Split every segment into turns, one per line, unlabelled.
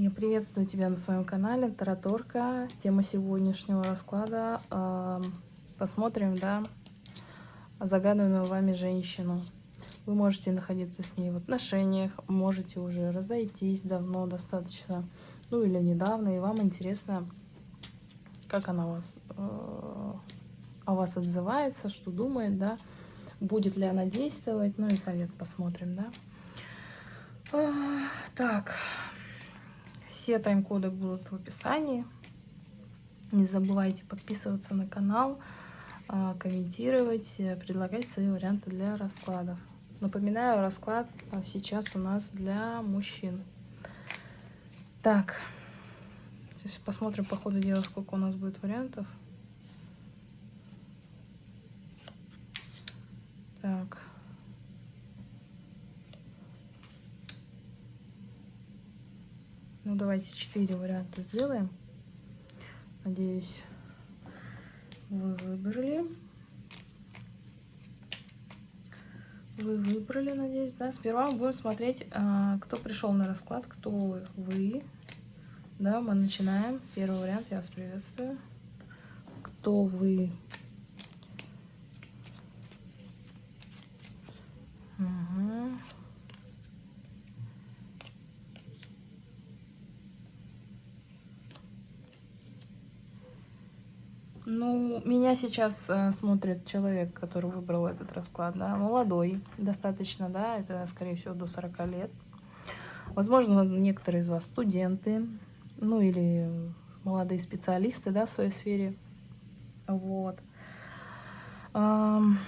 Я приветствую тебя на своем канале Тараторка. Тема сегодняшнего расклада. э, Посмотрим, да, загаданную вами женщину. Вы можете находиться с ней в отношениях, можете уже разойтись давно достаточно, ну или недавно, и вам интересно, как она вас, э, о вас отзывается, что думает, да, будет ли она действовать, ну и совет посмотрим, да. Так, все тайм-коды будут в описании. Не забывайте подписываться на канал, а, комментировать, э, предлагать свои варианты для раскладов. Напоминаю, расклад а, сейчас у нас для мужчин. Так, сейчас посмотрим по ходу дела, сколько у нас будет вариантов. Так. Ну, давайте четыре варианта сделаем. Надеюсь, вы выбрали. Вы выбрали, надеюсь, да? Сперва мы будем смотреть, а, кто пришел на расклад, кто вы. Да, мы начинаем. Первый вариант, я вас приветствую. Кто вы? Угу. Ну, меня сейчас э, смотрит человек, который выбрал этот расклад, да, молодой достаточно, да, это, скорее всего, до 40 лет. Возможно, некоторые из вас студенты, ну, или молодые специалисты, да, в своей сфере. Вот. Ам,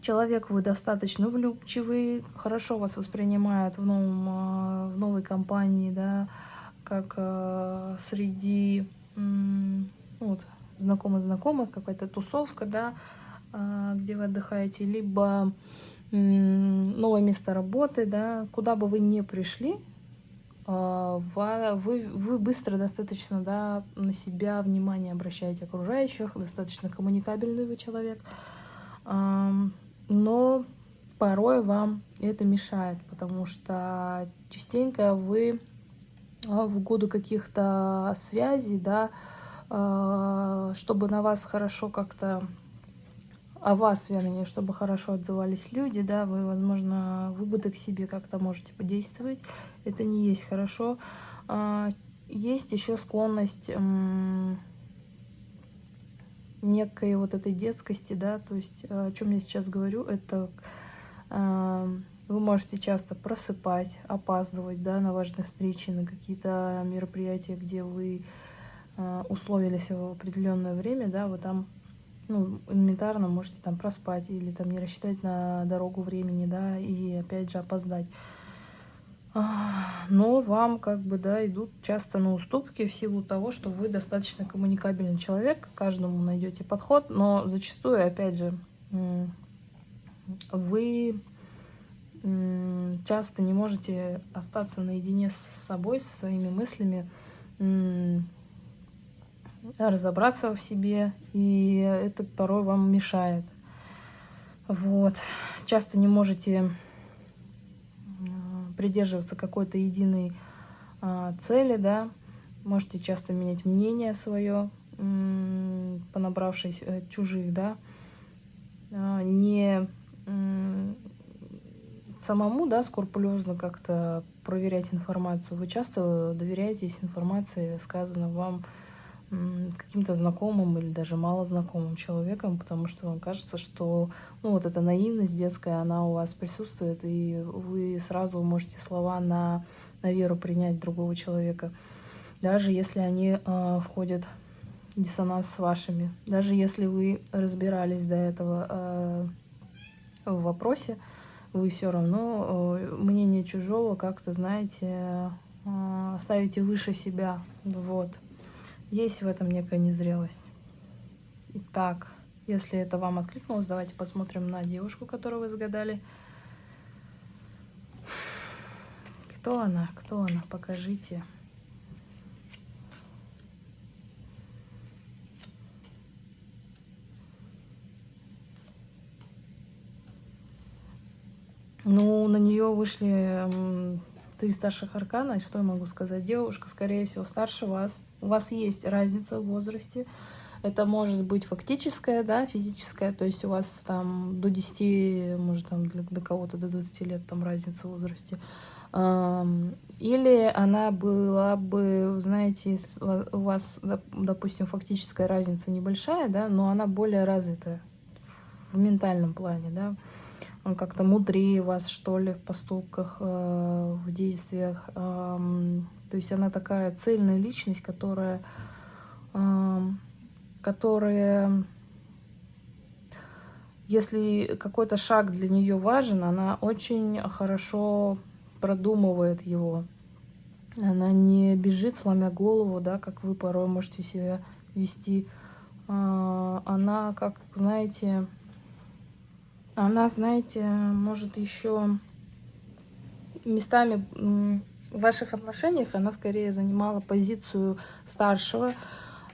Человек вы достаточно влюбчивый, хорошо вас воспринимают в, новом, а, в новой компании, да, как а, среди ну вот, знакомых-знакомых, какая-то тусовка, да, а, где вы отдыхаете, либо новое место работы, да, куда бы вы ни пришли, а, вы, вы быстро достаточно, да, на себя внимание обращаете окружающих, достаточно коммуникабельный вы человек, но порой вам это мешает, потому что частенько вы а, в угоду каких-то связей, да, чтобы на вас хорошо как-то, о вас, вернее, чтобы хорошо отзывались люди, да, вы, возможно, в убыток себе как-то можете подействовать. Это не есть хорошо. А, Есть еще склонность некой вот этой детскости, да, то есть э, о чем я сейчас говорю, это э, вы можете часто просыпать, опаздывать, да, на важные встречи, на какие-то мероприятия, где вы э, условились в определенное время, да, вы там ну, элементарно можете там проспать или там не рассчитать на дорогу времени, да, и опять же опоздать. А, Но вам как бы, да, идут часто на уступки в силу того, что вы достаточно коммуникабельный человек, каждому найдете подход, но зачастую, опять же, вы часто не можете остаться наедине с собой, со своими мыслями, разобраться в себе, и это порой вам мешает. Вот. Часто не можете м, придерживаться какой-то единой а, цели, да, можете часто менять мнение свое, понабравшись э, чужих, да, А, не самому, да, скрупулезно как-то проверять информацию. Вы часто доверяетесь информации, сказанной вам каким-то знакомым или даже малознакомым человеком, потому что вам кажется, что ну, вот эта наивность детская, она у вас присутствует, и вы сразу можете слова на, на веру принять другого человека, даже если они э, входят в диссонанс с вашими, даже если вы разбирались до этого э, в вопросе, вы все равно э, мнение чужого как-то, знаете, э, ставите выше себя, вот. Есть в этом некая незрелость. Итак, если это вам откликнулось, давайте посмотрим на девушку, которую вы загадали. Кто она? Кто она? Покажите. Ну, на нее вышли три старших аркана. Что я могу сказать? Девушка, скорее всего, старше вас. У вас есть разница в возрасте. Это может быть фактическая, да, физическая, то есть у вас там до 10, может там для, до кого-то до 20 лет там разница в возрасте. Или она была бы, знаете, у вас, допустим, фактическая разница небольшая, да, но она более развитая в ментальном плане, да. Он как-то мудрее вас, что ли, в поступках, э, в действиях. То есть она такая цельная личность, которая которая, если какой-то шаг для нее важен, она очень хорошо продумывает его. Она не бежит, сломя голову, да, как вы порой можете себя вести. А, она, как, знаете, она, знаете, может еще местами в ваших отношениях она скорее занимала позицию старшего,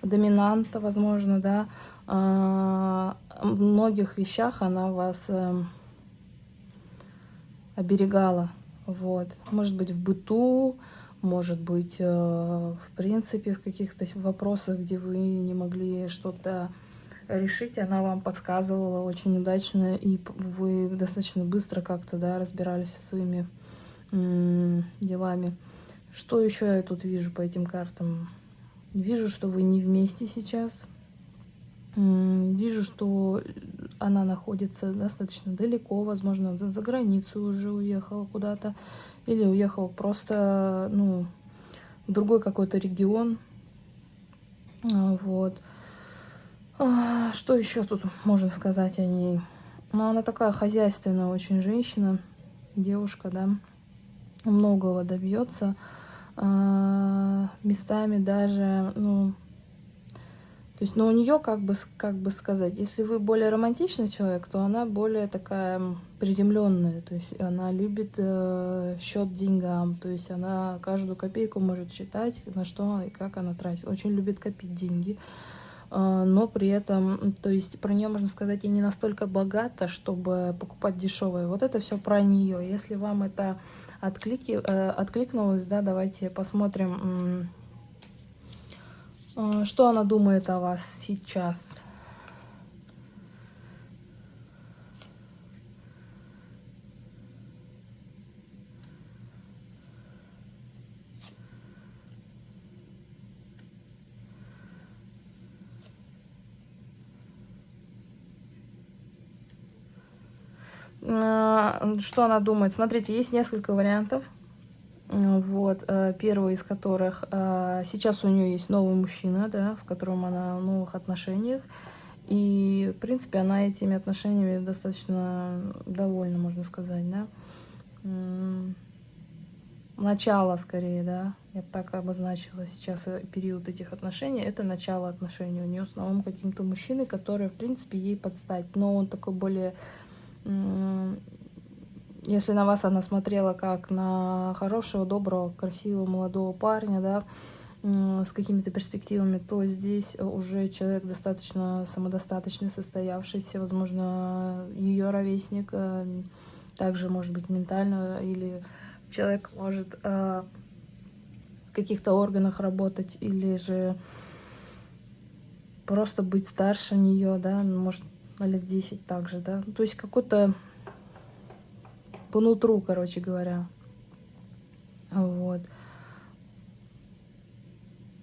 доминанта, возможно, да, а, в многих вещах она вас э, оберегала, вот, может быть, в быту, может быть, э, в принципе, в каких-то вопросах, где вы не могли что-то решить, она вам подсказывала очень удачно, и вы достаточно быстро как-то, да, разбирались со своими делами. Что еще я тут вижу по этим картам? Вижу, что вы не вместе сейчас. Вижу, что она находится достаточно далеко, возможно, за, за границу уже уехала куда-то. Или уехала просто, ну, в другой какой-то регион. А, вот. А, что еще тут можно сказать о ней? Ну, она такая хозяйственная очень женщина, девушка, да. Многого добьется. А, местами даже, ну, то есть, ну, у нее, как бы, как бы сказать, если вы более романтичный человек, то она более такая приземленная, то есть она любит э, счет деньгам, то есть она каждую копейку может считать, на что и как она тратит, очень любит копить деньги, но при этом, то есть про нее можно сказать, и не настолько богата, чтобы покупать дешевое. Вот это все про нее. Если вам это отклики, э, откликнулась, да, давайте посмотрим, э, что она думает о вас сейчас. Что она думает? Смотрите, есть несколько вариантов. Вот, э, первый из которых, э, сейчас у нее есть новый мужчина, да, с которым она в новых отношениях. И, в принципе, она этими отношениями достаточно довольна, можно сказать, да. Начало, скорее, да, я бы так обозначила сейчас э, период этих отношений. Это начало отношений у нее с новым каким-то мужчиной, который, в принципе, ей подстать. Но он такой более если на вас она смотрела как на хорошего, доброго, красивого, молодого парня, да, с какими-то перспективами, то здесь уже человек достаточно самодостаточный, состоявшийся, возможно, ее ровесник, э, также может быть ментально, или человек может э, в каких-то органах работать, или же просто быть старше нее, да, может на лет 10 также, да. То есть какой-то по нутру, короче говоря. Вот.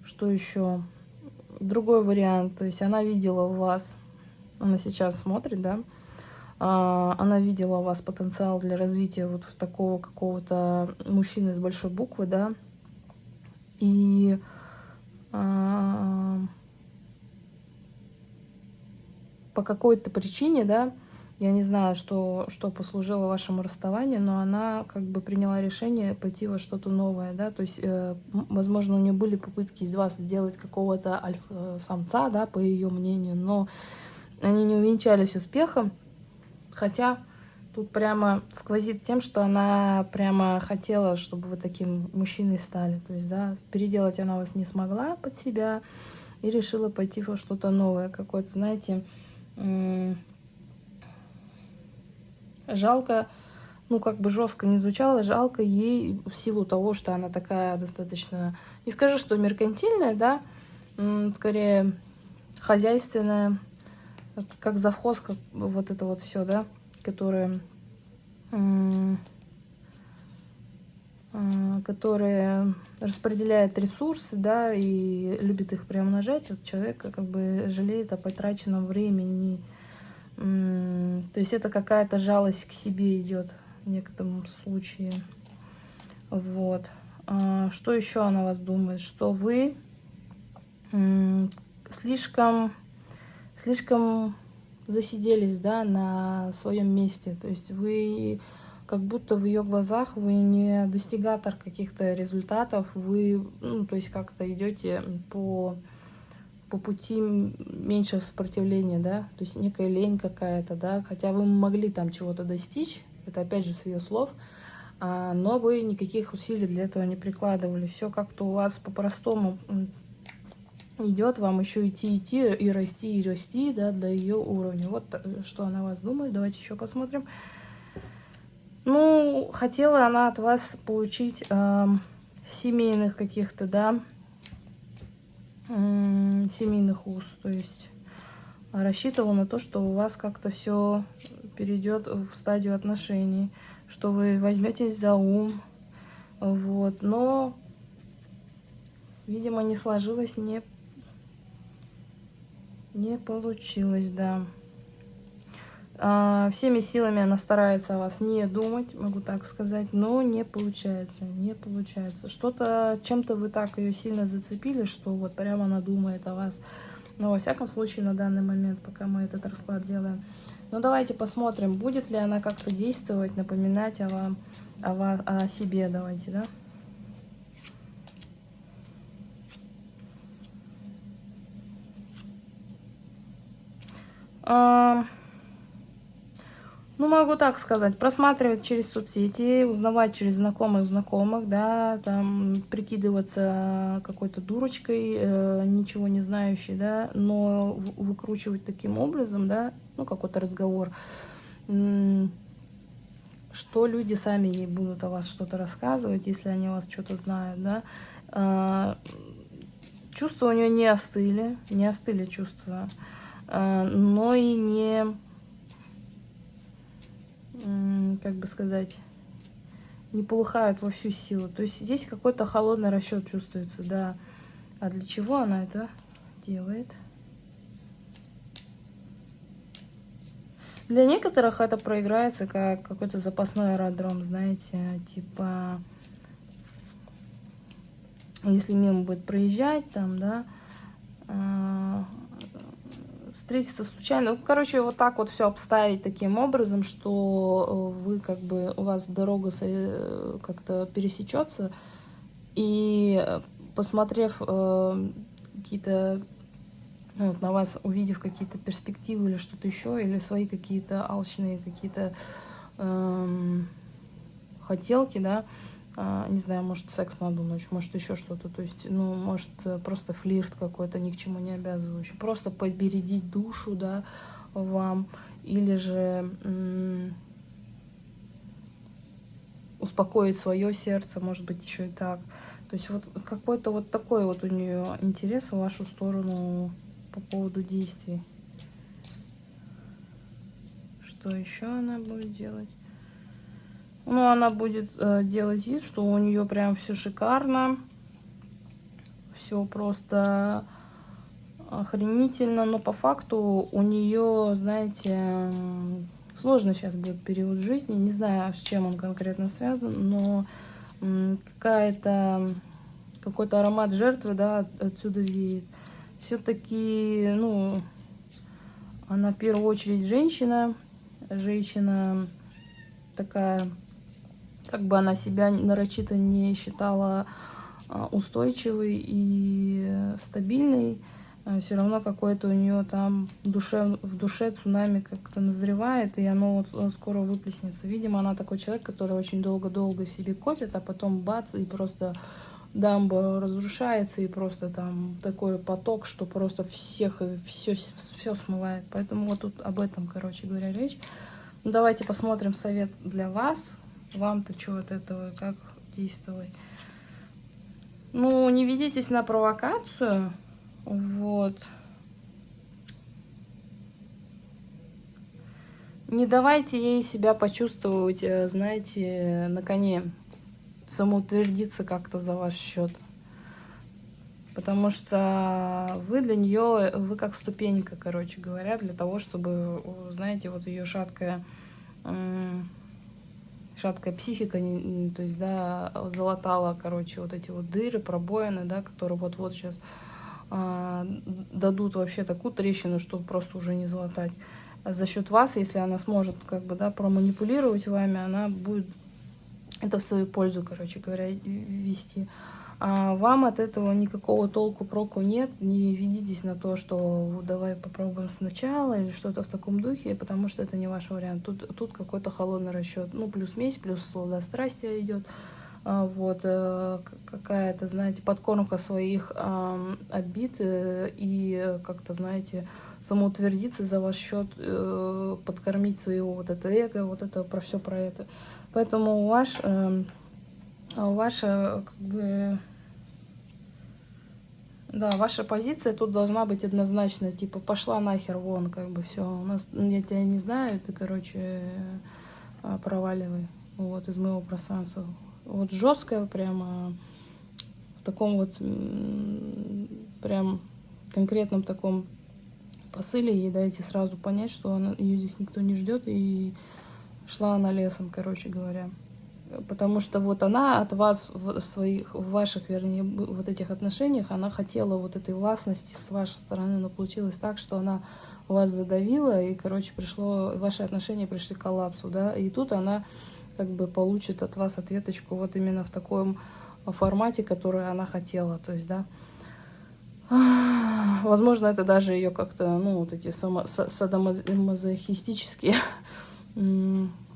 Что еще? Другой вариант. То есть она видела у вас, она сейчас смотрит, да, а, она видела у вас потенциал для развития вот в такого какого-то мужчины с большой буквы, да, и а, по какой-то причине, да, я не знаю, что, что послужило вашему расставанию, но она как бы приняла решение пойти во что-то новое, да, то есть, э, возможно, у нее были попытки из вас сделать какого-то альфа-самца, да, по ее мнению, но они не увенчались успехом, хотя тут прямо сквозит тем, что она прямо хотела, чтобы вы таким мужчиной стали, то есть, да, переделать она вас не смогла под себя и решила пойти во что-то новое, какое-то, знаете, Жалко, ну, как бы жестко не звучало, жалко ей в силу того, что она такая достаточно, не скажу, что меркантильная, да, скорее хозяйственная, как завхоз, как вот это вот все, да, которое, которое распределяет ресурсы, да, и любит их приумножать, вот человек как бы жалеет о потраченном времени, то есть это какая-то жалость к себе идет в некотором случае. Вот. А, что еще она вас думает? Что вы слишком, слишком засиделись, да, на своем месте. То есть вы как будто в ее глазах вы не достигатор каких-то результатов, вы, ну, то есть как-то идете по, по пути меньшего сопротивления, да, то есть некая лень какая-то, да, хотя вы могли там чего-то достичь, это опять же с ее слов, а, но вы никаких усилий для этого не прикладывали. Все как-то у вас по-простому идет, вам еще идти, идти и расти, и расти, да, до ее уровня. Вот э, что она вас думает. Давайте еще посмотрим. Ну, хотела она от вас получить э, семейных каких-то, да, э, семейных уз. То есть рассчитывала на то, что у вас как-то все перейдет в стадию отношений, что вы возьметесь за ум, вот, но, видимо, не сложилось, не, не получилось, да. А, всеми силами она старается о вас не думать, могу так сказать, но не получается, не получается. Что-то, чем-то вы так ее сильно зацепили, что вот прямо она думает о вас. Но во всяком случае на данный момент, пока мы этот расклад делаем, ну, давайте посмотрим, будет ли она как-то действовать, напоминать о вам, о, вас, о себе. Давайте, да? А, ну, могу так сказать, просматривать через соцсети, узнавать через знакомых знакомых, да, там, прикидываться какой-то дурочкой, э, ничего не знающей, да, но выкручивать таким образом, да, ну, какой-то разговор, что люди сами ей будут о вас что-то рассказывать, если они о вас что-то знают, да. А, чувства у нее не остыли, не остыли чувства, а, но и не как бы сказать, не полыхают во всю силу. То есть здесь какой-то холодный расчет чувствуется, да. А для чего она это делает? Для некоторых это проиграется как какой-то запасной аэродром, знаете, типа, если мимо будет проезжать там, да, а, встретиться случайно. Ну, короче, вот так вот все обставить таким образом, что э, вы как бы, у вас дорога э, как-то пересечется, и э, посмотрев э, какие-то, ну, на вас, увидев какие-то перспективы или что-то еще, или свои какие-то алчные какие-то э, хотелки, да, не знаю, может, секс на одну ночь, может, еще что-то. То есть, ну, может, э, просто флирт какой-то, ни к чему не обязывающий. Просто побередить душу, да, вам. Или же успокоить свое сердце, может быть, еще и так. То есть вот какой-то вот такой вот у нее интерес в вашу сторону по поводу действий. Что еще она будет делать? Ну, она будет э, делать вид, что у нее прям все шикарно. Все просто охренительно. Но по факту у нее, знаете, сложно сейчас будет период жизни. Не знаю, с чем он конкретно связан, но какая-то какой-то аромат жертвы, да, отсюда веет. Все-таки, ну, она в первую очередь женщина. Женщина такая как бы она себя нарочито не считала а, устойчивой и стабильной, а, все равно какое-то у нее там душе, в душе цунами как-то назревает, и оно вот э, скоро выплеснется. Видимо, она такой человек, который очень долго-долго в себе копит, а потом бац, и просто дамба разрушается, и просто там такой поток, что просто всех все, все смывает. Поэтому вот тут об этом, короче говоря, речь. Ну, давайте посмотрим совет для вас. Вам-то что от этого, как действовать? Ну, не ведитесь на провокацию. Вот. Не давайте ей себя почувствовать, э, знаете, на коне. Самоутвердиться как-то за ваш счет. Потому что вы для нее, вы как ступенька, короче говоря, для того, чтобы, знаете, вот ее шаткая, шаткая психика, то есть, да, залатала, короче, вот эти вот дыры, пробоины, да, которые вот-вот сейчас а, дадут вообще такую трещину, чтобы просто уже не залатать за счет вас, если она сможет как бы, да, проманипулировать вами, она будет это в свою пользу, короче говоря, вести. А вам от этого никакого толку, проку нет. Не ведитесь на то, что давай попробуем сначала или что-то в таком духе, потому что это не ваш вариант. Тут, тут какой-то холодный расчет. Ну, плюс месть, плюс сладострастие идет. А, вот, э, какая-то, знаете, подкормка своих обид э, и как-то, знаете, самоутвердиться за ваш счет, э, подкормить своего вот это эго, вот это про все про это. Поэтому ваш, эм, ваша, как бы, да, ваша позиция тут должна быть однозначно, типа, пошла нахер вон, как бы, все, у нас, я тебя не знаю, ты, короче, проваливай, вот, из моего пространства вот жесткая, прямо в таком вот прям конкретном таком посыле ей дайте сразу понять, что она, ее здесь никто не ждет, и шла она лесом, короче говоря. Потому что вот она от вас в своих, в ваших, вернее, вот этих отношениях, она хотела вот этой властности с вашей стороны, но получилось так, что она вас задавила, и, короче, пришло, ваши отношения пришли к коллапсу, да, и тут она как бы получит от вас ответочку вот именно в таком формате, который она хотела. То есть, да, возможно, это даже ее как-то, ну, вот эти садомазохистические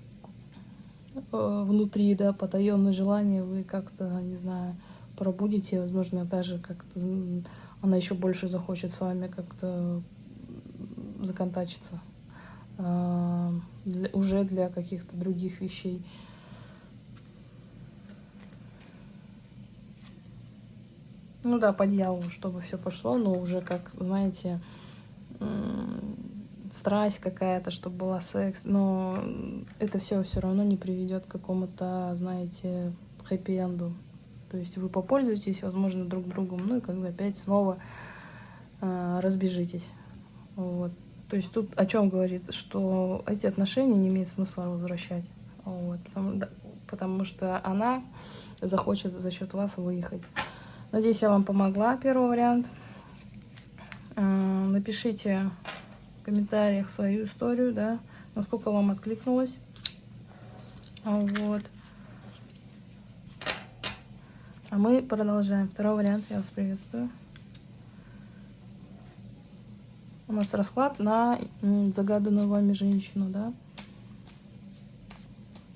внутри, да, потаенные желания вы как-то, не знаю, пробудите, возможно, даже как-то она еще больше захочет с вами как-то законтачиться для, уже для каких-то других вещей. Ну да, по дьяволу, чтобы все пошло, но уже как, знаете, страсть какая-то, чтобы была секс, но это все все равно не приведет к какому-то, знаете, хэппи-энду. То есть вы попользуетесь, возможно, друг другом, ну и как бы опять снова э, разбежитесь. Вот. То есть тут о чем говорится, что эти отношения не имеет смысла возвращать. Вот, потому, да, потому что она захочет за счет вас выехать. Надеюсь, я вам помогла, первый вариант. Напишите в комментариях свою историю, да, насколько вам откликнулось. Вот. А мы продолжаем. Второй вариант. Я вас приветствую. у нас расклад на загаданную вами женщину, да?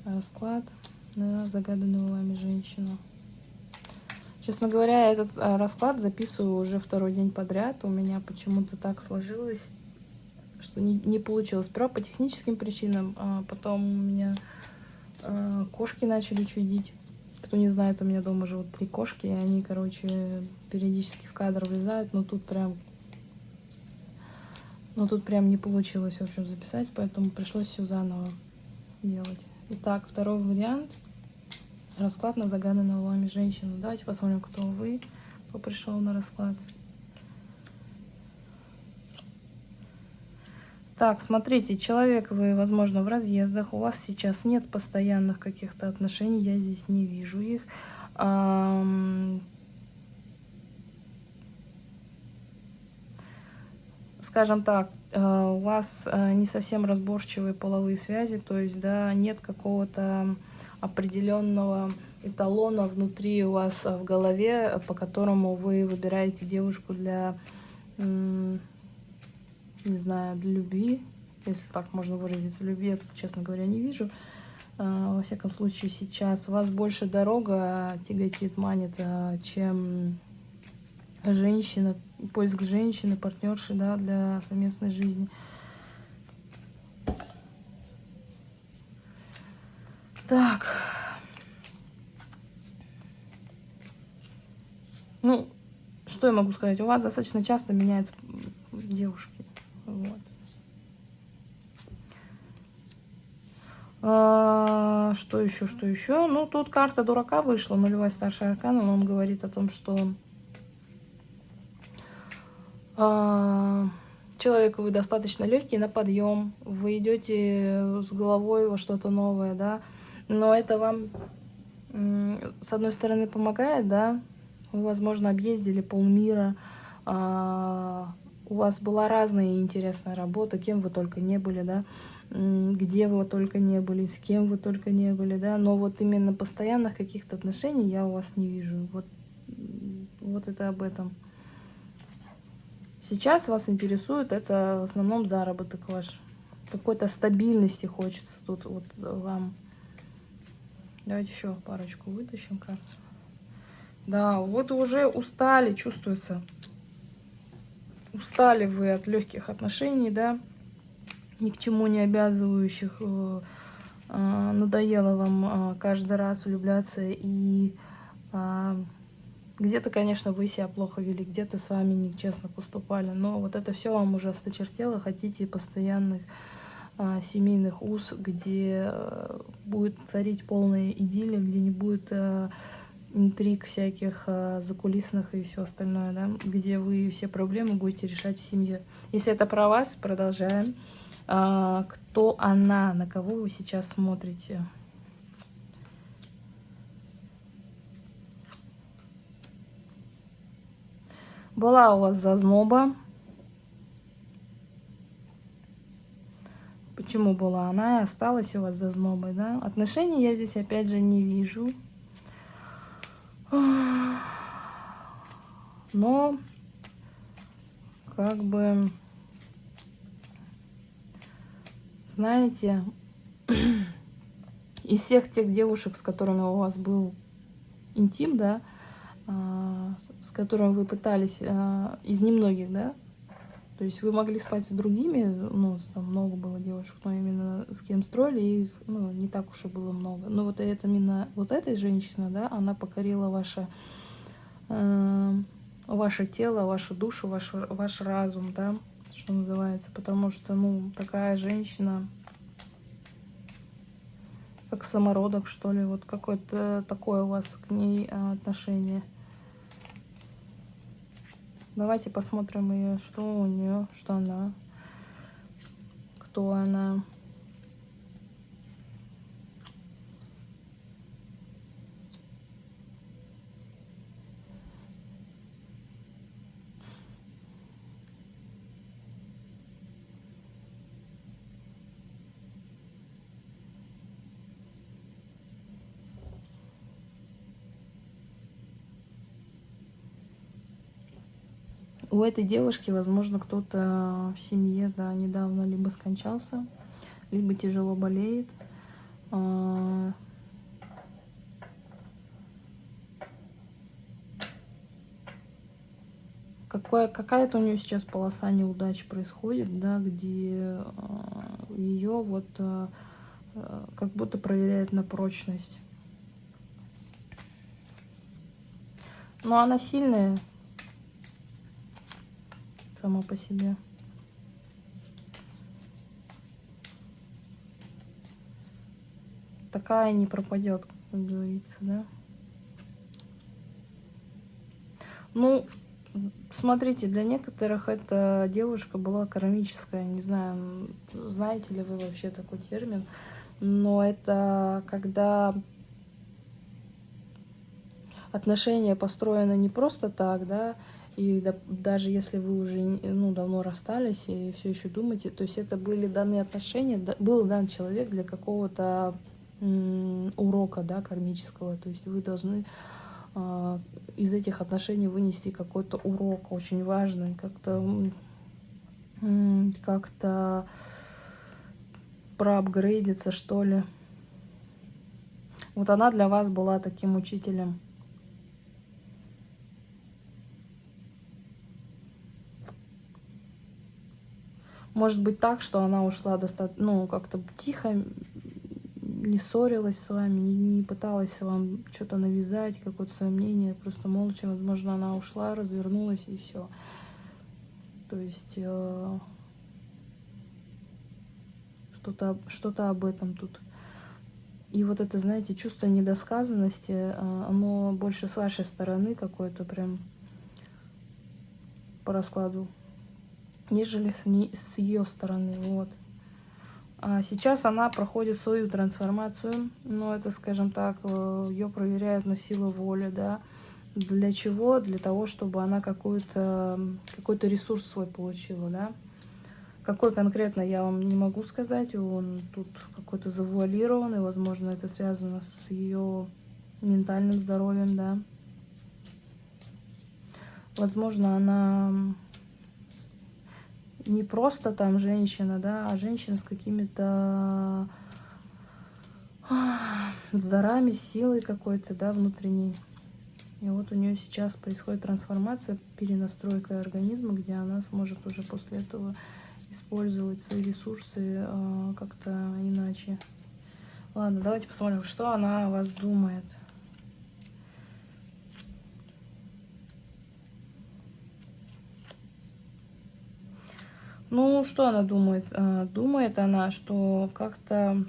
Расклад на загаданную вами женщину. Честно говоря, этот а, расклад записываю уже второй день подряд. У меня почему-то так сложилось, что не, не получилось. Сперва по техническим причинам, а потом у меня а, кошки начали чудить. Кто не знает, у меня дома живут три кошки, и они, короче, периодически в кадр влезают, но тут прям но тут прям не получилось, в общем, записать, поэтому пришлось все заново делать. Итак, второй вариант. Расклад на загаданную вами женщину. Давайте посмотрим, кто вы, кто пришел на расклад. Так, смотрите, человек вы, возможно, в разъездах, у вас сейчас нет постоянных каких-то отношений, я здесь не вижу их. Скажем так, э, у вас э, не совсем разборчивые половые связи, то есть, да, нет какого-то определенного эталона внутри у вас в голове, по которому вы выбираете девушку для, не знаю, для любви, если так можно выразиться, любви я честно говоря, не вижу. Э, во всяком случае, сейчас вас больше дорога тяготит, манит, чем женщина, поиск женщины, партнерши, да, для совместной жизни. Так. Ну, что я могу сказать? У вас достаточно часто меняются девушки. Вот. А, что еще, что еще? Ну, тут карта дурака вышла, нулевая старшая аркана, но он говорит о том, что а, человек вы достаточно легкий на подъем, вы идете с головой во что-то новое, да, но это вам, с одной стороны, помогает, да, вы, возможно, объездили полмира, а, у вас была разная интересная работа, кем вы только не были, да, где вы только не были, с кем вы только не были, да, но вот именно постоянных каких-то отношений я у вас не вижу, вот, вот это об этом. Сейчас вас интересует это в основном заработок ваш. Какой-то стабильности хочется тут вот вам. Давайте еще парочку вытащим карту. Да, вот уже устали, чувствуется. Устали вы от легких отношений, да, ни к чему не обязывающих. Э, э, надоело вам э, каждый раз влюбляться и где-то, конечно, вы себя плохо вели, где-то с вами нечестно поступали, но вот это все вам уже осточертело, хотите постоянных а, семейных уз, где а, будет царить полная идиллия, где не будет а, интриг всяких а, закулисных и все остальное, да, где вы все проблемы будете решать в семье. Если это про вас, продолжаем. А, кто она, на кого вы сейчас смотрите? Была у вас зазноба. Почему была она и осталась у вас зазнобой, да? Отношений я здесь опять же не вижу. Но как бы, знаете, из всех тех девушек, с которыми у вас был интим, да, а, с которым вы пытались, а, из немногих, да? То есть вы могли спать с другими, ну, там много было девушек, но именно с кем строили, их, ну, не так уж и было много. Но вот это именно, вот эта женщина, да, она покорила ваше, э, ваше тело, вашу душу, ваш, ваш разум, да, что называется, потому что, ну, такая женщина, как самородок, что ли, вот какое-то такое у вас к ней а, отношение. Давайте посмотрим ее, что у нее, что она, кто она. У этой девушки, возможно, кто-то в семье, да, недавно либо скончался, либо тяжело болеет. А, какая-то у нее сейчас полоса неудач происходит, да, где а, ее вот а, как будто проверяют на прочность. Но она сильная, сама по себе. Такая не пропадет, как говорится, да. Ну, смотрите, для некоторых эта девушка была кармическая. Не знаю, знаете ли вы вообще такой термин. Но это когда отношения построены не просто так, да, и да, даже если вы уже ну, давно расстались и все еще думаете, то есть это были данные отношения, да, был дан человек для какого-то урока да, кармического. То есть вы должны э, из этих отношений вынести какой-то урок очень важный, как-то как-то проапгрейдиться, что ли. Вот она для вас была таким учителем. Может быть так, что она ушла достаточно, ну, как-то тихо, не ссорилась с вами, не, пыталась вам что-то навязать, какое-то свое мнение, просто молча, возможно, она ушла, развернулась и все. То есть э, что-то что, -то, об этом тут. И вот это, знаете, чувство недосказанности, э, оно больше с вашей стороны какое-то прям по раскладу, нежели с, не, с ее стороны. Вот. А сейчас она проходит свою трансформацию, но это, скажем так, э, ее проверяют на силу воли, да. Для чего? Для того, чтобы она какой-то какой, -то, ресурс свой получила, да. Какой конкретно, я вам не могу сказать. Он тут какой-то завуалированный. Возможно, это связано с ее ментальным здоровьем, да. Возможно, она не просто там женщина, да, а женщина с какими-то с дарами, силой какой-то, да, внутренней. И вот у нее сейчас происходит трансформация, перенастройка организма, где она сможет уже после этого использовать свои ресурсы э, как-то иначе. Ладно, давайте посмотрим, что она о вас думает. Ну, что она думает? А, думает она, что как-то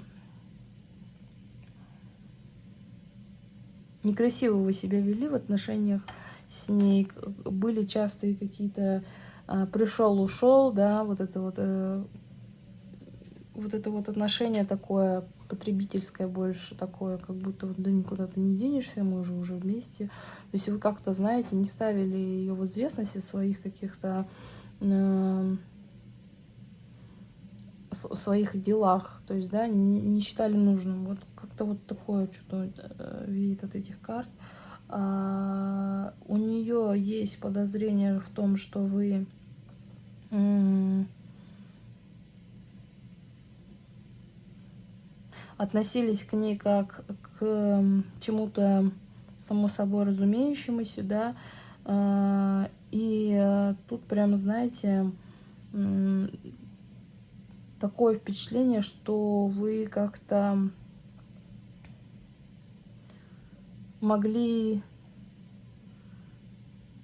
некрасиво вы себя вели в отношениях с ней. Были частые какие-то а, пришел, ушел, да, вот это вот, э, вот это вот отношение такое потребительское больше, такое, как будто вот да никуда ты не денешься, мы уже уже вместе. То есть вы как-то, знаете, не ставили ее в известность о своих каких-то э, своих делах, то есть, да, не, считали нужным. Вот как-то вот такое что-то э, видит от этих карт. А, у нее есть подозрение в том, что вы относились к ней как к чему-то само собой разумеющемуся, да, а, и э, тут прям, знаете, такое впечатление, что вы как-то могли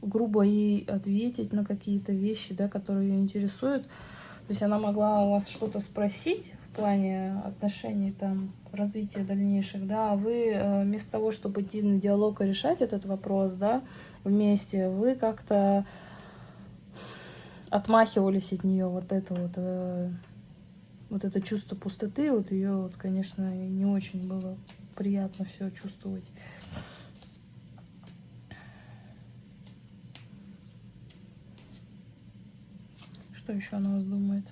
грубо ей ответить на какие-то вещи, да, которые ее интересуют. То есть она могла у вас что-то спросить в плане отношений, там, развития дальнейших, да, а вы э, вместо того, чтобы идти на диалог и решать этот вопрос, да, вместе, вы как-то отмахивались от нее вот это вот э, вот это чувство пустоты, вот ее, вот, конечно, не очень было приятно все чувствовать. Что еще она вас думает?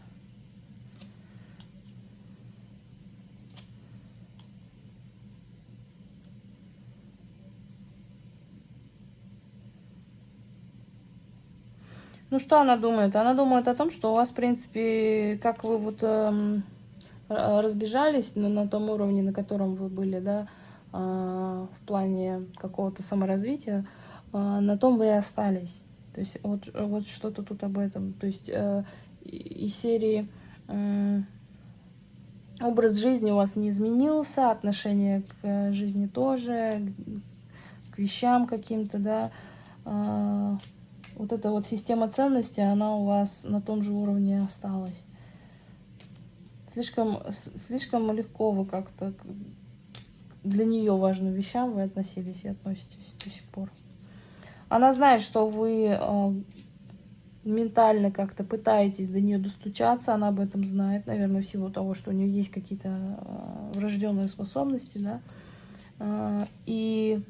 Ну, что она думает? Она думает о том, что у вас, в принципе, как вы вот эм, разбежались на, на том уровне, на котором вы были, да, э, в плане какого-то саморазвития, э, на том вы и остались. То есть вот, вот что-то тут об этом. То есть э, из серии э, образ жизни у вас не изменился, отношение к жизни тоже, к вещам каким-то, да, э, вот эта вот система ценностей, она у вас на том же уровне осталась. Слишком, слишком легко вы как-то для нее важным вещам вы относились и относитесь до сих пор. Она знает, что вы э, ментально как-то пытаетесь до нее достучаться, она об этом знает, наверное, в силу того, что у нее есть какие-то э, врожденные способности, да. Э, и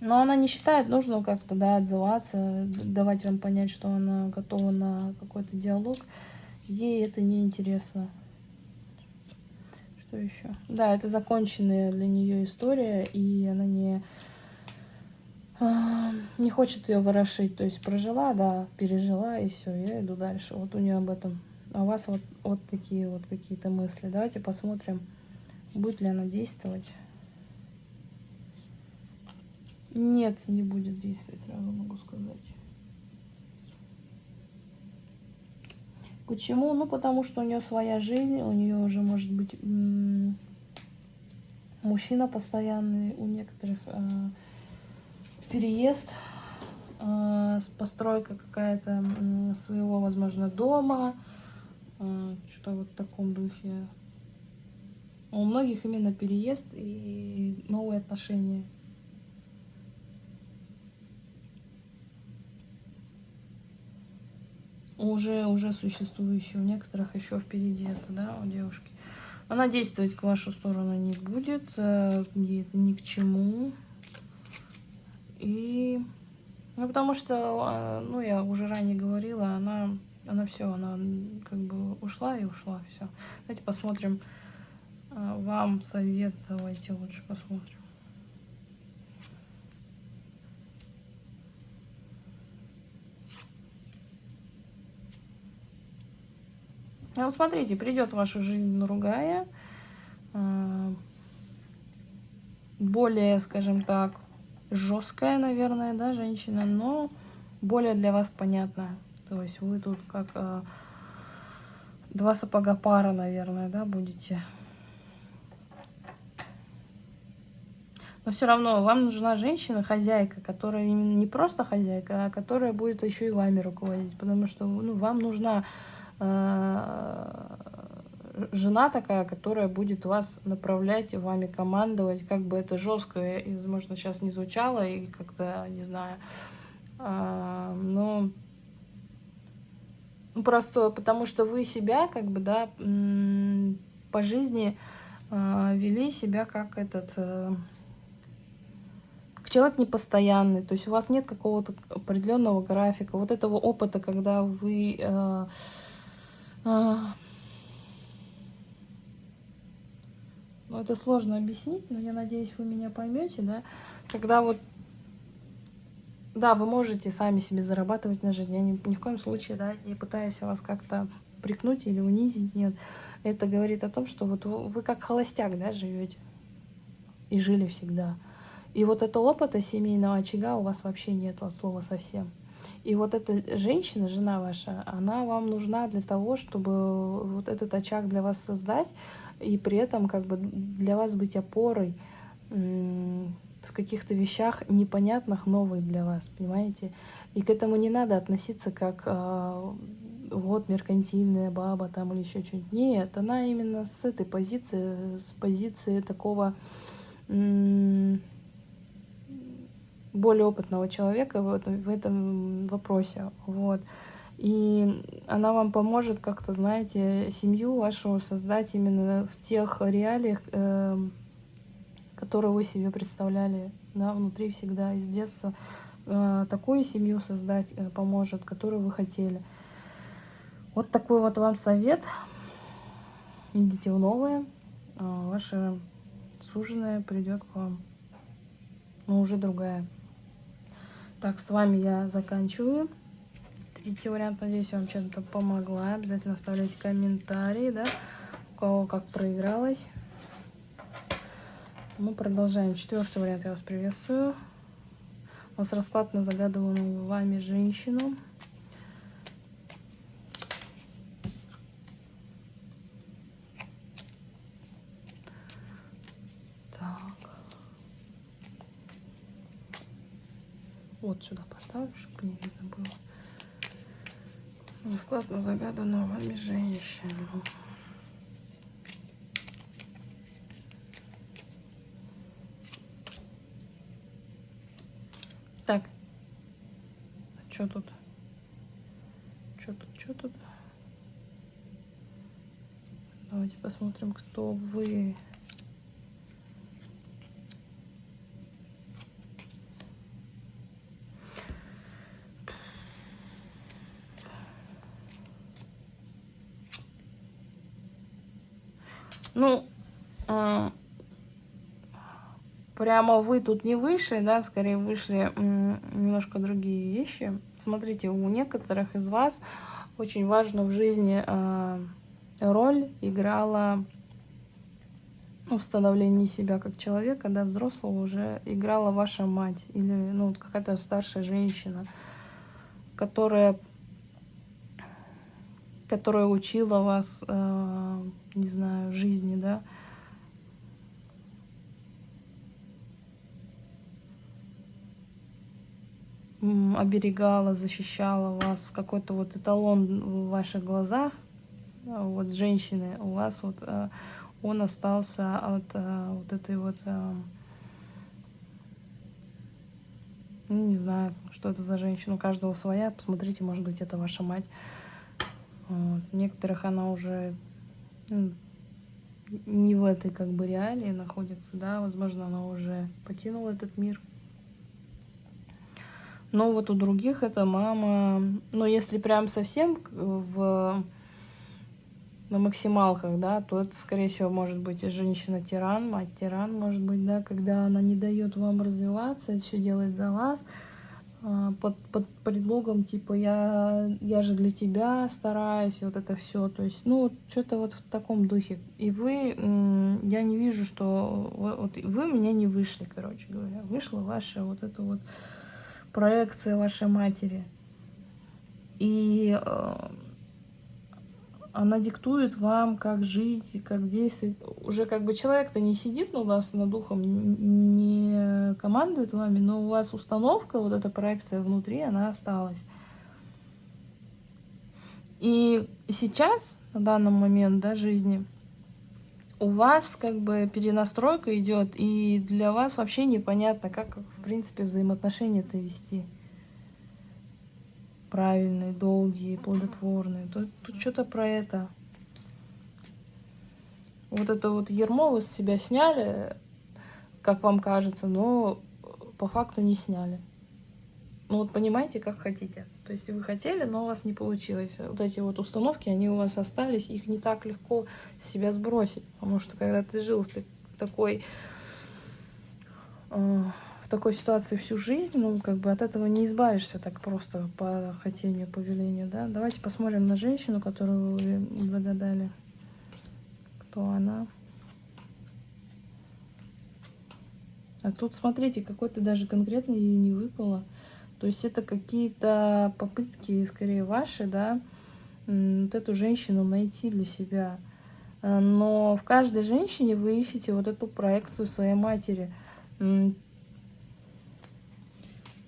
но она не считает нужным как-то, да, отзываться, давать вам понять, что она готова на какой-то диалог. Ей это не интересно. Что еще? Да, это законченная для нее история, и она не а, не хочет ее ворошить. То есть прожила, да, пережила, и все, я иду дальше. Вот у нее об этом. А у вас вот, вот такие вот какие-то мысли. Давайте посмотрим, будет ли она действовать. Нет, не будет действовать, сразу могу сказать. Почему? Ну, потому что у нее своя жизнь, у нее уже, может быть, мужчина постоянный, у некоторых э, переезд, э, постройка какая-то э, своего, возможно, дома, э, что-то вот в таком духе. У многих именно переезд и новые отношения. Уже, уже существующие, у некоторых еще впереди это, да, у девушки. Она действовать к вашу сторону не будет, э, ей это ни к чему. И, ну, потому что, а, ну, я уже ранее говорила, она, она все, она как бы ушла и ушла, все. Давайте посмотрим а, вам совет, давайте лучше посмотрим. Ну, смотрите, придет в вашу жизнь другая, а, более, скажем так, жесткая, наверное, да, женщина, но более для вас понятная. То есть вы тут как э, два сапога пара, наверное, да, будете. Но все равно вам нужна женщина, хозяйка, которая именно не просто хозяйка, а которая будет еще и вами руководить. Потому что ну, вам нужна э, жена такая, которая будет вас направлять, вами командовать, как бы это жестко, возможно, сейчас не звучало, и как-то, не знаю, а, но ну, просто потому что вы себя, как бы, да, по жизни а, вели себя как этот э, человек непостоянный, то есть у вас нет какого-то определенного графика, вот этого опыта, когда вы э, э, Ну, это сложно объяснить, но я надеюсь, вы меня поймете, да. Когда вот, да, вы можете сами себе зарабатывать на жизнь. Я ни, ни в коем случае, да, не пытаюсь вас как-то прикнуть или унизить, нет. Это говорит о том, что вот вы, вы как холостяк, да, живете и жили всегда. И вот этого опыта семейного очага у вас вообще нет от слова совсем. И вот эта женщина, жена ваша, она вам нужна для того, чтобы вот этот очаг для вас создать, и при этом как бы для вас быть опорой в каких-то вещах непонятных, новых для вас, понимаете? И к этому не надо относиться как э, вот меркантильная баба там или еще что-нибудь. Нет, она именно с этой позиции, с позиции такого более опытного человека в этом, в этом вопросе. Вот. И она вам поможет как-то, знаете, семью вашу создать именно в тех реалиях, э, которые вы себе представляли, да, внутри всегда, из детства. Э, такую семью создать э, поможет, которую вы хотели. Вот такой вот вам совет. Идите в новое. Э, ваша суженая придет к вам. Но уже другая. Так, с вами я заканчиваю. Третий вариант, надеюсь, вам чем-то помогла. Обязательно оставляйте комментарии, да, у кого как проигралось. Мы продолжаем. Четвертый вариант я вас приветствую. У нас расклад на загадываемую вами женщину. Так. Вот сюда поставлю, чтобы не видно было. Расклад на загаданную вами женщину. Так. А что тут? Что тут? Что тут? Давайте посмотрим, кто вы. Ну, э, прямо вы тут не вышли, да, скорее вышли немножко другие вещи. Смотрите, у некоторых из вас очень важно в жизни э, роль играла ну, в становлении себя как человека, да, взрослого уже играла ваша мать или ну, какая-то старшая женщина, которая которая учила вас, э, не знаю, жизни, да, оберегала, защищала вас, какой-то вот эталон в ваших глазах, э, вот женщины у вас, вот э, он остался от вот этой вот, ну, не знаю, что это за женщина, у каждого своя, посмотрите, может быть, это ваша мать. Вот. Некоторых она уже ну, не в этой как бы реалии находится, да, возможно, она уже покинула этот мир. Но вот у других это мама, но если прям совсем в на максималках, да, то это, скорее всего, может быть и женщина-тиран, мать-тиран, может быть, да, когда она не дает вам развиваться, все делает за вас, под, под предлогом, типа, я, я же для тебя стараюсь, вот это все. То есть, ну, что-то вот в таком духе. И вы, я не вижу, что... Вот вы меня не вышли, короче говоря. Вышла ваша вот эта вот проекция вашей матери. И э, она диктует вам, как жить, как действовать. Уже как бы человек-то не сидит у вас над духом, не командует вами, но у вас установка, вот эта проекция внутри, она осталась. И сейчас, на данный момент да, жизни, у вас как бы перенастройка идет, и для вас вообще непонятно, как, в принципе, взаимоотношения-то вести правильные, долгие, плодотворные. Тут, тут что-то про это. Вот это вот ермо вы с себя сняли, как вам кажется, но по факту не сняли. Ну вот понимаете, как хотите. То есть вы хотели, но у вас не получилось. Вот эти вот установки, они у вас остались, их не так легко с себя сбросить. Потому что когда ты жил в такой э, в такой ситуации всю жизнь, ну, как бы от этого не избавишься так просто по хотению, по велению, да. Давайте посмотрим на женщину, которую вы загадали. Кто она? А тут, смотрите, какой-то даже конкретно ей не выпало. То есть это какие-то попытки, скорее, ваши, да, вот эту женщину найти для себя. Но в каждой женщине вы ищете вот эту проекцию своей матери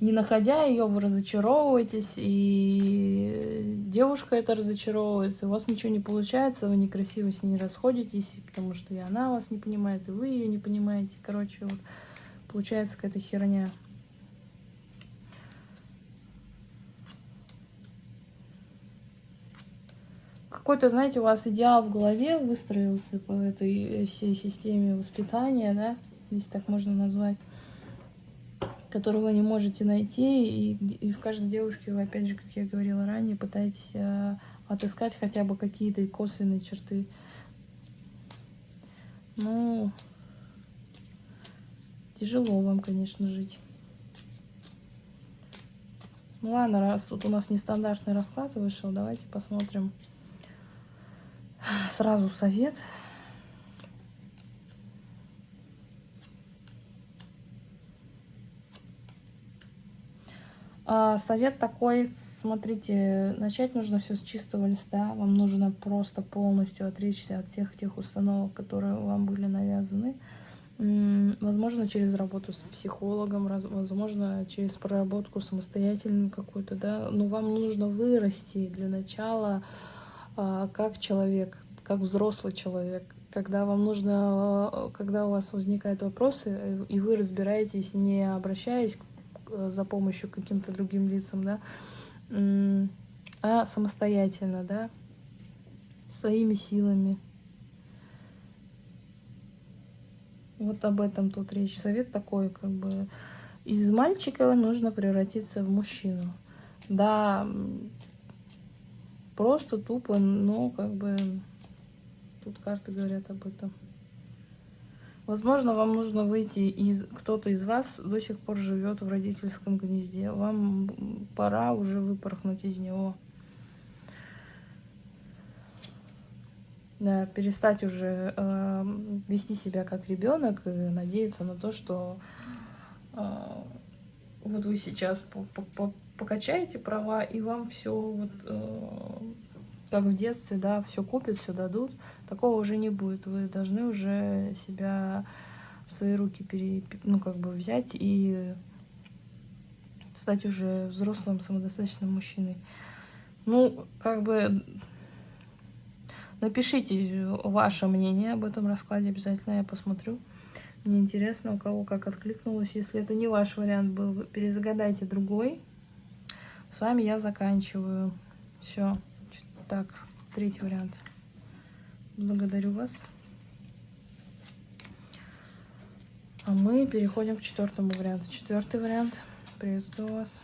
не находя ее, вы разочаровываетесь, и девушка это разочаровывается, у вас ничего не получается, вы некрасиво с ней расходитесь, потому что и она вас не понимает, и вы ее не понимаете. Короче, вот получается какая-то херня. Какой-то, знаете, у вас идеал в голове выстроился по этой всей системе воспитания, да, если так можно назвать которого не можете найти, и, и в каждой девушке вы, опять же, как я говорила ранее, пытаетесь э, отыскать хотя бы какие-то косвенные черты. Ну, тяжело вам, конечно, жить. Ну ладно, раз тут у нас нестандартный расклад вышел, давайте посмотрим сразу совет. А, совет такой, смотрите, начать нужно все с чистого листа. Вам нужно просто полностью отречься от всех тех установок, которые вам были навязаны. Возможно, через работу с психологом, возможно, через проработку самостоятельную какую-то, да. Но вам нужно вырасти для начала а, как человек, как взрослый человек. Когда вам нужно, когда у вас возникают вопросы, э, и вы разбираетесь, не обращаясь к за помощью каким-то другим лицам, да, а самостоятельно, да, своими силами. Вот об этом тут речь. Совет такой, как бы, из мальчика нужно превратиться в мужчину. Да, просто тупо, но как бы тут карты говорят об этом. Возможно, вам нужно выйти из... Кто-то из вас до сих пор живет в родительском гнезде. Вам пора уже выпорхнуть из него. Да, перестать уже э, вести себя как ребенок и надеяться на то, что э, вот вы сейчас по -по -по покачаете права, и вам все вот, э, как в детстве, да, все купят, все дадут. Такого уже не будет. Вы должны уже себя в свои руки пере, ну, как бы взять и стать уже взрослым, самодостаточным мужчиной. Ну, как бы напишите ваше мнение об этом раскладе, обязательно я посмотрю. Мне интересно, у кого как откликнулось. Если это не ваш вариант был, перезагадайте другой. С вами я заканчиваю. Все. Так, третий вариант. Благодарю вас. А мы переходим к четвертому варианту. Четвертый вариант. Приветствую вас.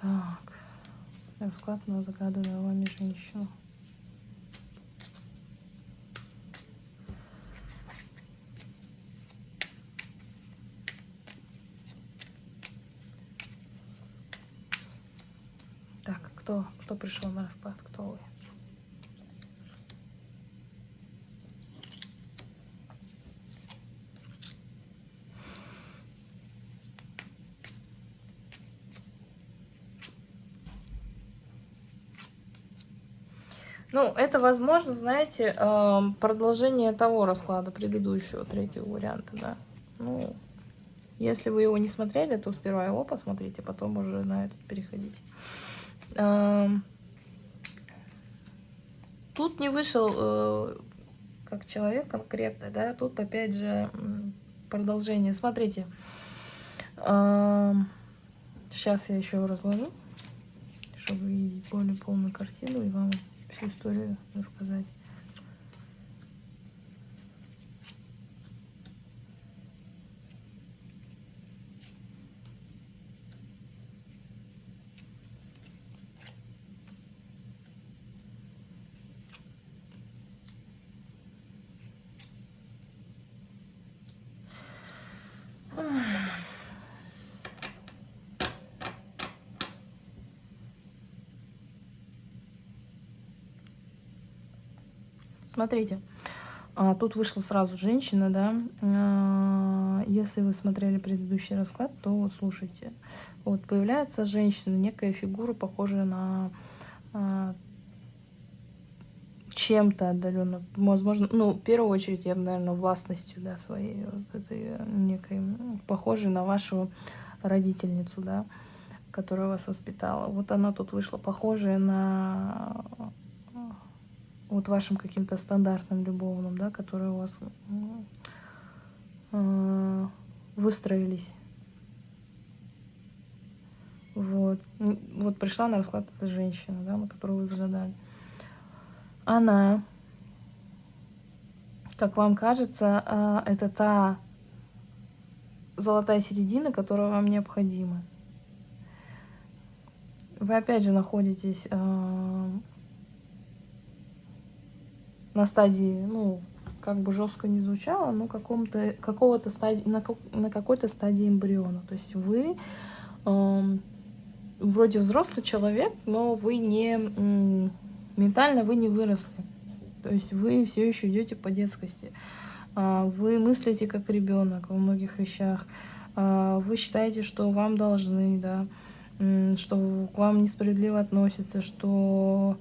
Так, расклад на загаданную вами женщину. Кто, пришел на расклад, кто вы. Ну, это, возможно, знаете, эм, продолжение того расклада, предыдущего, третьего варианта, да. Ну, если вы его не смотрели, то сперва его посмотрите, потом уже на этот переходите. Тут не вышел э, как человек конкретно, да, тут опять же продолжение. Смотрите, сейчас я еще разложу, чтобы видеть более полную картину и вам всю историю рассказать. Смотрите, а, тут вышла сразу женщина, да. А, если вы смотрели предыдущий расклад, то вот слушайте. Вот появляется женщина, некая фигура, похожая на а, чем-то отдаленно, возможно, ну, в первую очередь, я бы, наверное, властностью, да, своей, вот этой некой, похожей на вашу родительницу, да, которая вас воспитала. Вот она тут вышла, похожая на вот вашим каким-то стандартным любовным, да, которые у вас э, выстроились. Вот. Вот пришла на расклад эта женщина, да, на которую вы загадали. Она, как вам кажется, э, это та золотая середина, которая вам необходима. Вы опять же находитесь э, на стадии, ну, как бы жестко не звучало, но каком-то какого-то стадии, на, на какой-то стадии эмбриона. То есть вы э, вроде взрослый человек, но вы не э, ментально вы не выросли. То есть вы все еще идете по детскости. Э, вы мыслите как ребенок во многих вещах. Э, вы считаете, что вам должны, да, что к вам несправедливо относятся, что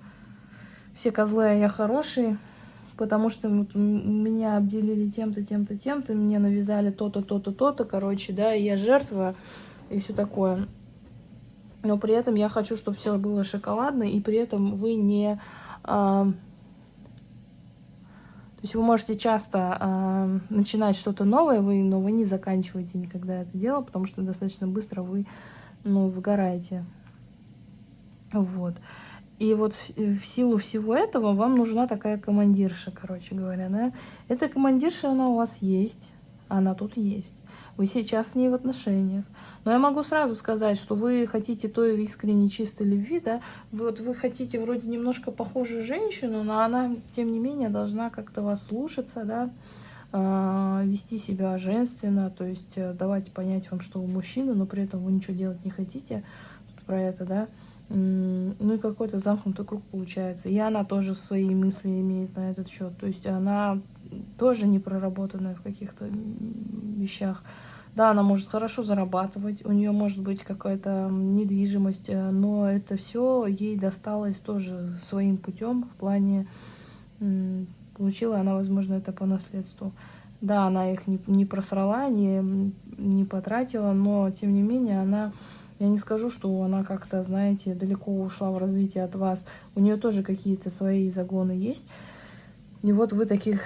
все козлы, а я хороший потому что вот меня обделили тем-то, тем-то, тем-то, мне навязали то-то, то-то, то-то, короче, да, и я жертва и все такое. Но при этом я хочу, чтобы все было шоколадно, и при этом вы не... А, то есть вы можете часто а, начинать что-то новое, вы, но вы не заканчиваете никогда это дело, потому что достаточно быстро вы, ну, выгораете. Вот. И вот в силу всего этого вам нужна такая командирша, короче говоря, да. Эта командирша, она у вас есть, она тут есть. Вы сейчас с ней в отношениях. Но я могу сразу сказать, что вы хотите той искренней чистой любви, да. Вы, вот вы хотите вроде немножко похожую женщину, но она, тем не менее, должна как-то вас слушаться, да, э, вести себя женственно, то есть э, давать понять вам, что вы мужчина, но при этом вы ничего делать не хотите. Про это, да ну и какой-то замкнутый круг получается. И она тоже свои мысли имеет на этот счет. То есть она тоже не проработанная в каких-то вещах. Да, она может хорошо зарабатывать, у нее может быть какая-то недвижимость, э, но это все ей досталось тоже своим путем в плане получила она, возможно, это по наследству. Да, она их не, не просрала, не, не потратила, но тем не менее она, я не скажу, что она как-то, знаете, далеко ушла в развитие от вас. У нее тоже какие-то свои загоны есть. И вот вы таких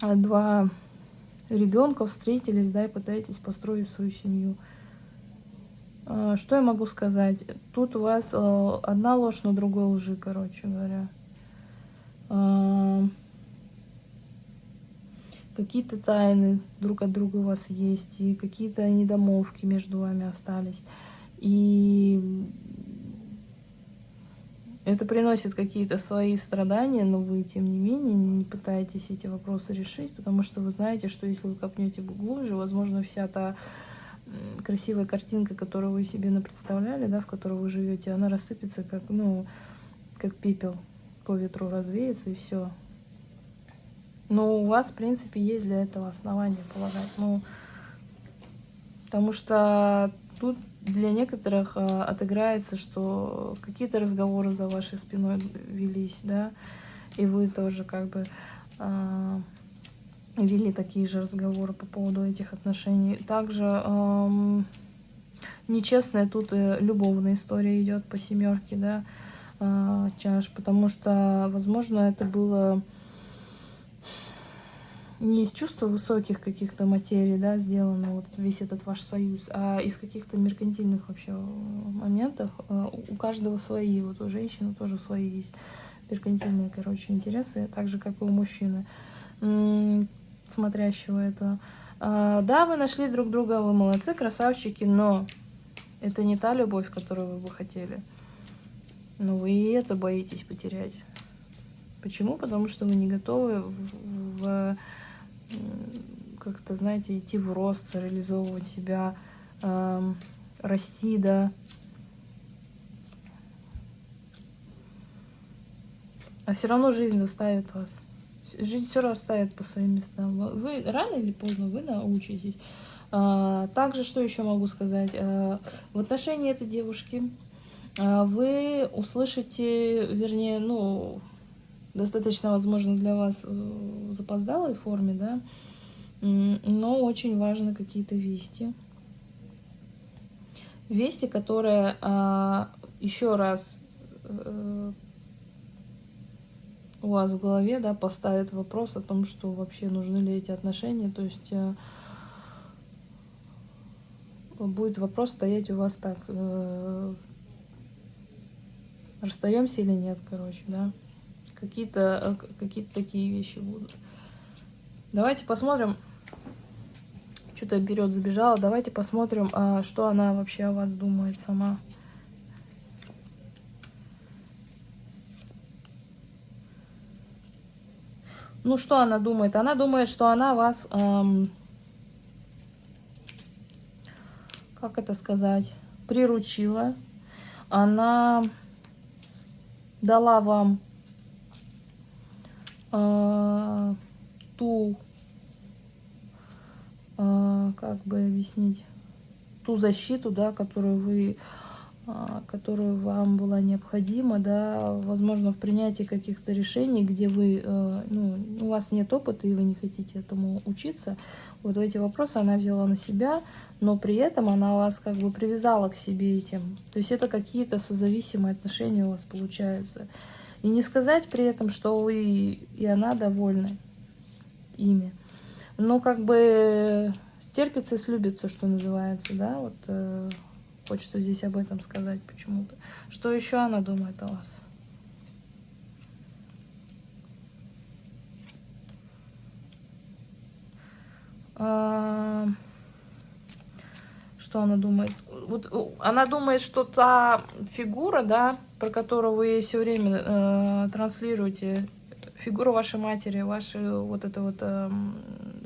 два ребенка встретились, да, и пытаетесь построить свою семью. А, что я могу сказать? Тут у вас э, одна ложь на другой лжи, короче говоря. А, какие-то тайны друг от друга у вас есть, и какие-то недомолвки между вами остались. И это приносит какие-то свои страдания, но вы, тем не менее, не пытаетесь эти вопросы решить, потому что вы знаете, что если вы копнете глубже, возможно, вся та красивая картинка, которую вы себе представляли, да, в которой вы живете, она рассыпется как, ну, как пепел по ветру развеется и все. Но у вас, в принципе, есть для этого основания полагать. Ну, потому что тут для некоторых э, отыграется, что какие-то разговоры за вашей спиной велись, да, и вы тоже как бы э, вели такие же разговоры по поводу этих отношений. Также э, нечестная тут и любовная история идет по семерке, да, э, чаш, потому что, возможно, это было не из чувства высоких каких-то материй, да, сделано вот весь этот ваш союз, а из каких-то меркантильных вообще моментов. Э, у каждого свои, вот у женщины тоже свои есть меркантильные, короче, интересы, так же, как и у мужчины, смотрящего это. А, да, вы нашли друг друга, вы молодцы, красавчики, но это не та любовь, которую вы бы хотели. Но вы и это боитесь потерять. Почему? Потому что вы не готовы в, в как-то, знаете, идти в рост, реализовывать себя, э, расти, да. А все равно жизнь заставит вас. Жизнь все расставит по своим местам. Вы рано или поздно вы научитесь. А, также, что еще могу сказать? А, в отношении этой девушки а, вы услышите, вернее, ну, достаточно, возможно, для вас э, в запоздалой форме, да, но очень важны какие-то вести. Вести, которые а, еще раз э, у вас в голове, да, поставят вопрос о том, что вообще нужны ли эти отношения, то есть э, будет вопрос стоять у вас так, расстаемся или нет, короче, да. Какие-то э, какие такие вещи будут. Давайте посмотрим. Что-то вперед забежала. Давайте посмотрим, а, что она вообще о вас думает сама. Ну, что она думает? Она думает, что она вас... Эм, как это сказать? Приручила. Она дала вам э, ту, э, как бы объяснить, ту защиту, да, которую вы а, которую вам была необходима, да, возможно, в принятии каких-то решений, где вы, э, ну, у вас нет опыта и вы не хотите этому учиться, вот эти вопросы она взяла на себя, но при этом она вас как бы привязала к себе этим. То есть это какие-то созависимые отношения у вас получаются. И не сказать при этом, что вы и она довольны ими. Но как бы стерпится и слюбится, что называется, да, вот э, хочется здесь об этом сказать почему-то. Что еще она думает о вас? А, что она думает? Вот она думает, что та фигура, да, про которую вы все время э, транслируете, фигура вашей матери, вашей вот это вот э,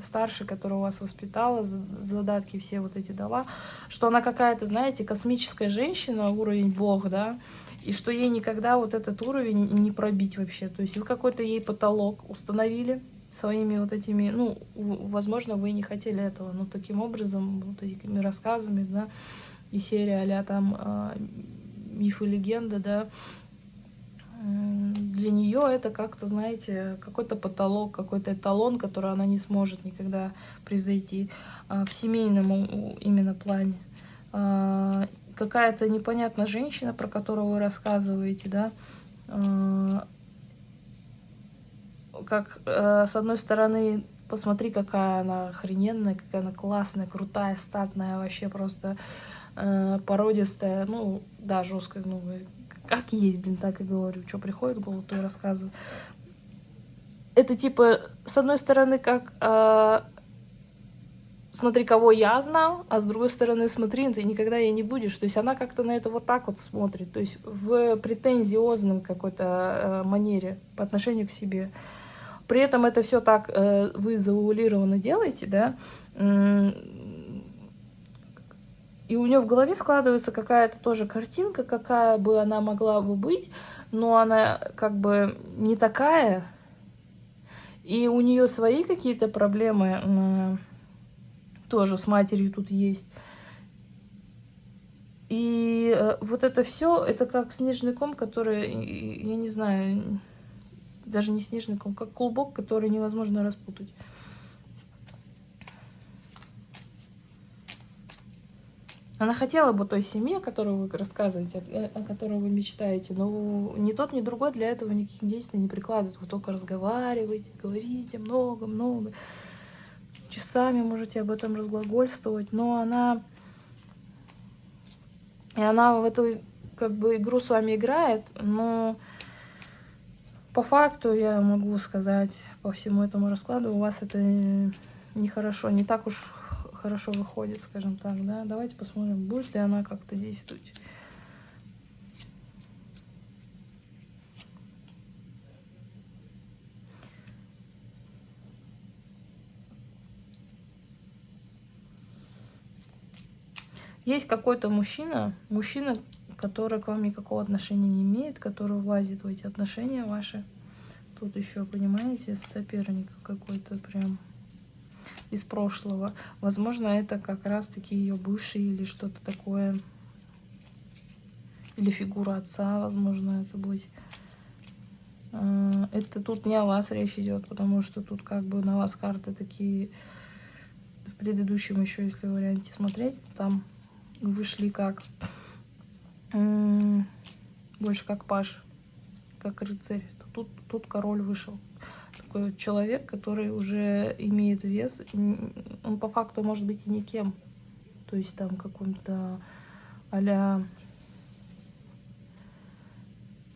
старшей, которая вас воспитала, задатки все вот эти дала, что она какая-то, знаете, космическая женщина, уровень бог, да, и что ей никогда вот этот уровень не пробить вообще. То есть вы какой-то ей потолок установили, своими вот этими, ну, возможно, вы не хотели этого, но таким образом, вот этими рассказами, да, и серия а там э, миф и легенда, да, для нее это как-то, знаете, какой-то потолок, какой-то эталон, который она не сможет никогда произойти а, в семейном именно плане. А, какая-то непонятная женщина, про которую вы рассказываете, да, как с одной стороны, посмотри, какая она охрененная, какая она классная, крутая, статная, вообще просто породистая, ну, да, жесткая, ну, как есть, блин, так и говорю. Что приходит в голову, то и рассказываю. Это типа, с одной стороны, как э, смотри, кого я знал, а с другой стороны, смотри, ты никогда ей не будешь. То есть она как-то на это вот так вот смотрит. То есть в претензиозном какой-то э, манере по отношению к себе. При этом это все так э, вы заулированно делаете, да, и у нее в голове складывается какая-то тоже картинка, какая бы она могла бы быть, но она как бы не такая. И у нее свои какие-то проблемы тоже с матерью тут есть. И э, вот это все, это как снежный ком, который, я не знаю, даже не снежный ком, как клубок, который невозможно распутать. Она хотела бы той семье, которую вы рассказываете, о которой вы мечтаете, но ни тот, ни другой для этого никаких действий не прикладывает. Вы только разговариваете, говорите много-много. Часами можете об этом разглагольствовать, но она... И она в эту как бы игру с вами играет, но по факту я могу сказать, по всему этому раскладу, у вас это нехорошо, не так уж хорошо выходит, скажем так, да. Давайте посмотрим, будет ли она как-то действовать. Есть какой-то мужчина, мужчина, который к вам никакого отношения не имеет, который влазит в эти отношения ваши. Тут еще, понимаете, соперник какой-то прям из прошлого. Возможно, это как раз-таки ее бывший или что-то такое. Или фигура отца, возможно, это будет. А, это тут не о вас речь идет, потому что тут как бы на вас карты такие... В предыдущем еще, если варианте смотреть, там вышли как... Больше как паш, как рыцарь. Тут, тут король вышел такой человек, который уже имеет вес, он по факту может быть и никем. То есть там каком-то а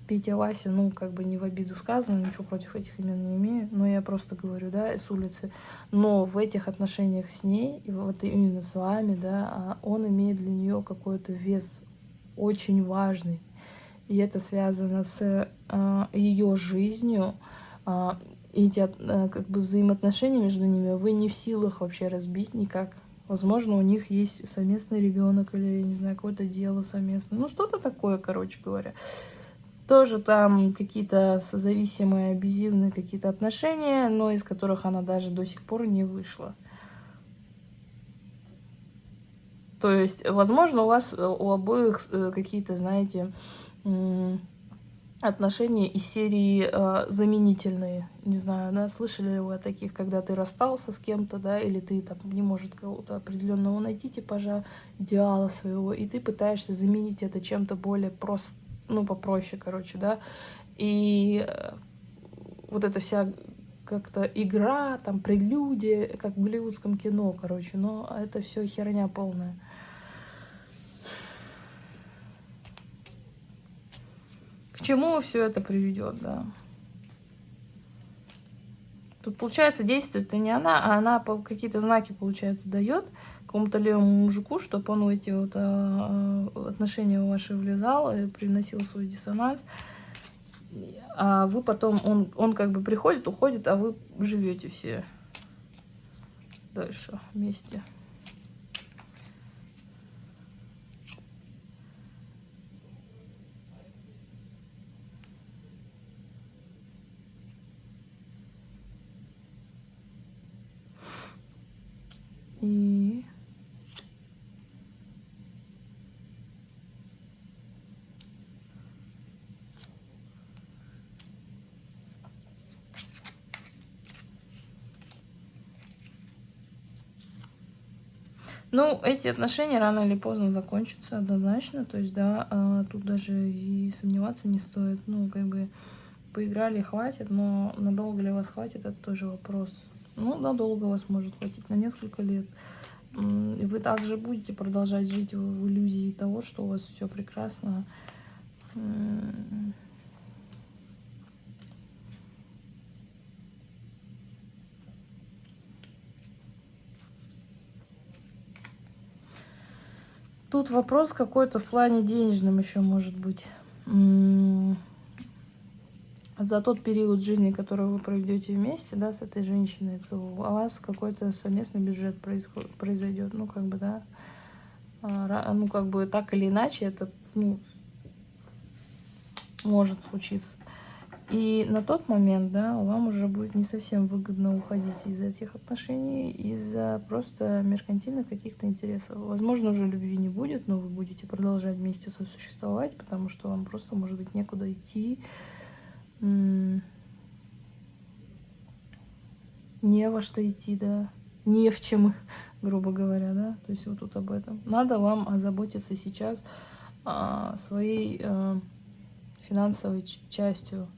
Петя Вася, ну, как бы не в обиду сказано, ничего против этих имен не имею, но я просто говорю, да, с улицы. Но в этих отношениях с ней, и вот именно с вами, да, а он имеет для нее какой-то вес очень важный. И это связано с э, ее жизнью, э, эти э, как бы взаимоотношения между ними вы не в силах вообще разбить никак. Возможно, у них есть совместный ребенок или, не знаю, какое-то дело совместное. Ну, что-то такое, короче говоря. Тоже там какие-то созависимые, абьюзивные какие-то отношения, но из которых она даже до сих пор не вышла. То есть, возможно, у вас э, у обоих э, какие-то, знаете, отношения из серии э, заменительные. Не знаю, да, слышали ли вы о таких, когда ты расстался с кем-то, да, или ты там не может кого-то определенного найти типажа идеала своего, и ты пытаешься заменить это чем-то более просто, ну, попроще, короче, да. И вот эта вся как-то игра, там, прелюдия, как в голливудском кино, короче, но это все херня полная. К чему все это приведет, да? Тут, получается, действует-то не она, а она какие-то знаки, получается, дает какому-то левому мужику, чтобы он в эти вот а, а, отношения ваши влезал и приносил свой диссонанс. А вы потом, он, он как бы приходит, уходит, а вы живете все дальше вместе. Ну, эти отношения рано или поздно закончатся однозначно. То есть, да, а, тут даже и сомневаться не стоит. Ну, как бы поиграли, хватит, но надолго ли вас хватит, это тоже вопрос. Ну, надолго вас может хватить, на несколько лет. И вы также будете продолжать жить в иллюзии того, что у вас все прекрасно. Тут вопрос какой-то в плане денежном еще может быть. За тот период жизни, который вы проведете вместе, да, с этой женщиной, то у вас какой-то совместный бюджет произойдет. Ну, как бы, да. А, ну, как бы так или иначе, это ну, может случиться. И на тот момент, да, вам уже будет не совсем выгодно уходить из этих отношений из-за просто меркантильных каких-то интересов. Возможно, уже любви не будет, но вы будете продолжать вместе сосуществовать, потому что вам просто, может быть, некуда идти. Не во что идти, да. Не в чем, грубо говоря, да. То есть вот тут об этом. Надо вам озаботиться сейчас а, своей а, финансовой частью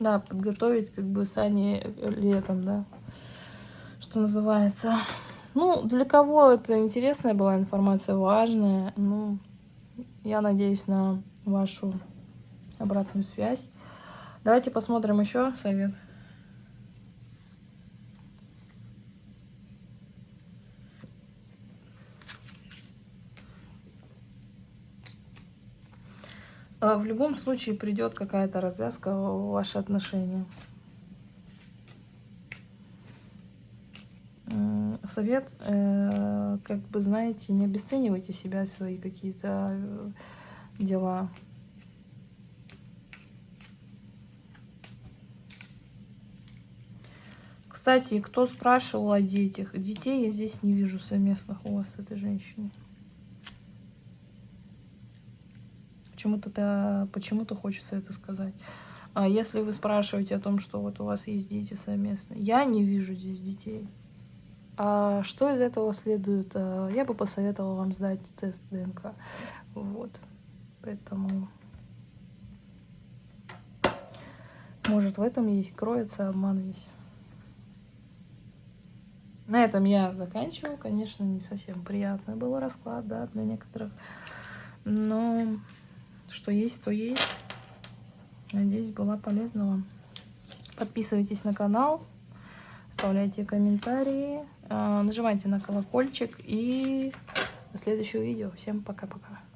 да, подготовить как бы сани летом, да, что называется. Ну, для кого это интересная была информация, важная, ну, я надеюсь на вашу обратную связь. Давайте посмотрим еще совет. В любом случае придет какая-то развязка в ваши отношения. Совет, э, как бы, знаете, не обесценивайте себя, свои какие-то э, дела. Кстати, кто спрашивал о детях? Детей я здесь не вижу совместных у вас с этой женщиной. Почему-то почему-то хочется это сказать. А если вы спрашиваете о том, что вот у вас есть дети совместные, я не вижу здесь детей. А что из этого следует? А, я бы посоветовала вам сдать тест ДНК. Вот. Поэтому... Может, в этом есть, кроется обман весь. На этом я заканчиваю. Конечно, не совсем приятный был расклад, да, для некоторых. Но что есть, то есть. Надеюсь, была полезна вам. Подписывайтесь на канал, оставляйте комментарии, а, нажимайте на колокольчик и до следующего видео. Всем пока-пока.